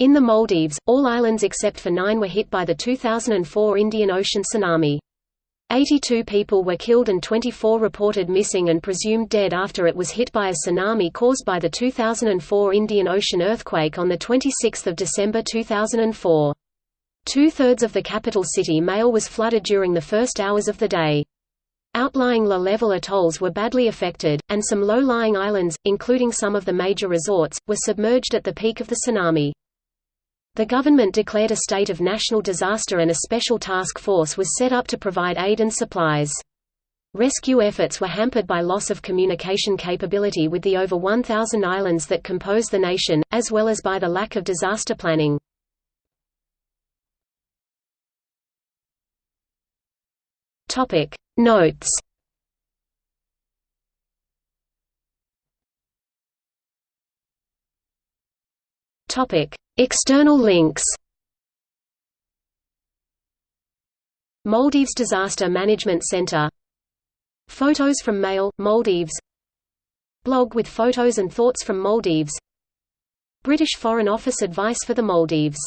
In the Maldives, all islands except for nine were hit by the 2004 Indian Ocean tsunami. 82 people were killed and 24 reported missing and presumed dead after it was hit by a tsunami caused by the 2004 Indian Ocean earthquake on 26 December 2004. Two-thirds of the capital city Male was flooded during the first hours of the day. Outlying low-level atolls were badly affected, and some low-lying islands, including some of the major resorts, were submerged at the peak of the tsunami. The government declared a state of national disaster and a special task force was set up to provide aid and supplies. Rescue efforts were hampered by loss of communication capability with the over 1,000 islands that compose the nation, as well as by the lack of disaster planning. Notes Topic: External links. Maldives Disaster Management Center. Photos from Male, Maldives. Blog with photos and thoughts from Maldives. British Foreign Office advice for the Maldives